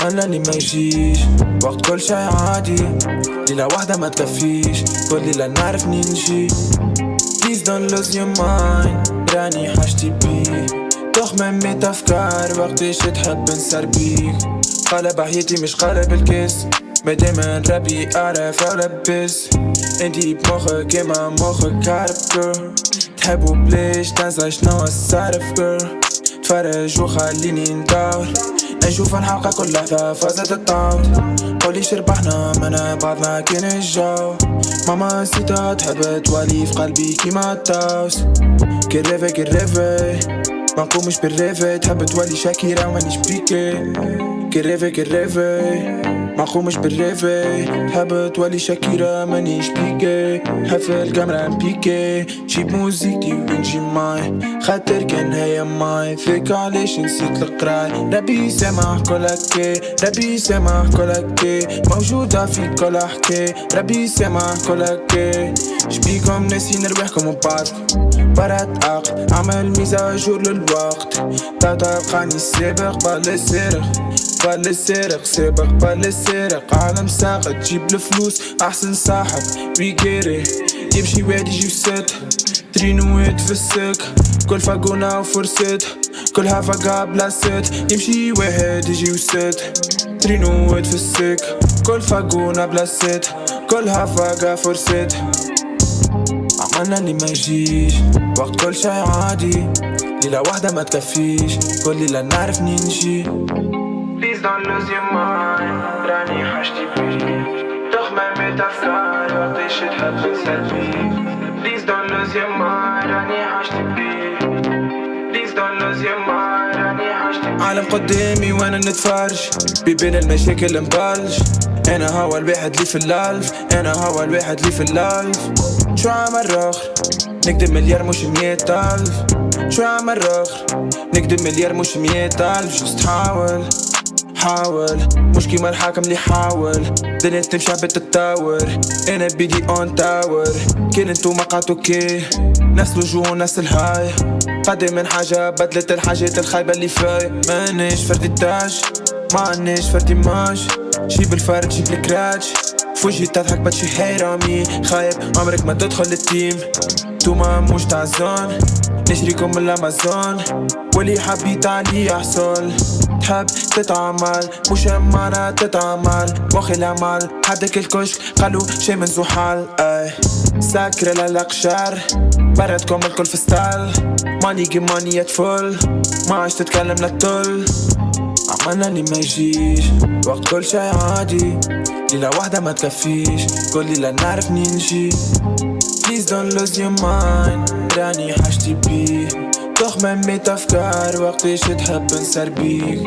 عملنا اللي ما يجيش. وقت كل شي عادي. ليلة واحدة ما تكفيش. كل ليلة نعرف ننجي Please don't lose your mind. راني حاجتي بيك تخمم ميت أفكار وقتاش تحب نسر بيك قلب حياتي مش قلب الكيس. ما دايما ربي أعرف ألبس. انتي بمخك كيما مخك عارف تحبو بليش تنسى شنو الصرف جر تفرج وخليني ندور. نشوف الحلقة كل لحظة فازت الطاوت قولي شربحنا منا بعضنا كان الجو. ماما نسيتها تحب توالي في قلبي كيما التاوس كريفي كريفي ما نقومش بالريفي تحب تولي شاكيرة ومانيش بيكي كريفي كريفي ما نقومش بالريفي تحب تولي شاكيرة مانيش بيكي. حفل الكاميرا نبيكي جيب موزيكتي ونجي معي خاطر كان هي ماي فيك علاش نسيت القراي؟ ربي سامح كل هكي ربي سامح كل هكي موجودة في كل حكي. ربي سامح كل هكي شبيكم ناسين رواحكم وبعض برات عقل عمل ميزة جور للوقت. تاتا بقاني السابق بال السارق بال السارق سابق بال السارق عالم ساقط تجيب الفلوس أحسن صاحب ويجيري يمشي واد يجي ست ترينوات في السك. كل فاقونة وفرست كلها فاقا بلا ست. يمشي واحد يجي وست ترينوات في السك. كل فاقونة بلا ست كلها فاقا فرست. عملنا اللي ما يجيش وقت كل شي عادي. ليلة واحدة ما تكفيش. كل ليلة نعرف ننجي Please don't lose your mind. راني حاجتي بيك تخمم ميت أفكار وقتاش تحب تنسى بيك Please don't lose your mind. راني حاجتي بيك Please don't lose your mind. راني حاجتي بيك عالم قدامي وأنا نتفرج. بين المشاكل مبلش أنا هو الواحد اللي في الالف أنا هو الواحد اللي في الالف شو عمل رخر نكدب مليار مش مية ألف شو عمل رخر نكدب مليار مش مية ألف جست حاول. حاول. مش كيما الحاكم اللي حاول. دنيا تمشي بتتطور أنا بيدي اون تاور كان انتو ما قعدتو كي. نفس الوجوه ونفس الهاي. قدم من حاجة بدلت الحاجات الخايبة اللي فاي. مانيش فردي تاج. مانيش فردي ماش جيب الفرد جيب الكراتش في وجهي تضحك بتشي حيرامي خايب عمرك ما تدخل التيم توما مش تاع نشريكم من الأمازون. واللي حبيت علي يحصل تحب تتعمل مش معنا تتعمل واخي العمل حدك الكشك قالوا شي من زحال أي سكر للقشار بردكم الكل في ستايل ماني جي ماني يتفل ما عادش تتكلم للطل عملنا اللي ما يجيش. وقت كل شي عادي. ليلة واحدة ما تكفيش كل ليلة نعرف ننجي Please don't lose your mind. راني حاجتي بيك تخمم ميت أفكار وقتاش تحب نسر بيك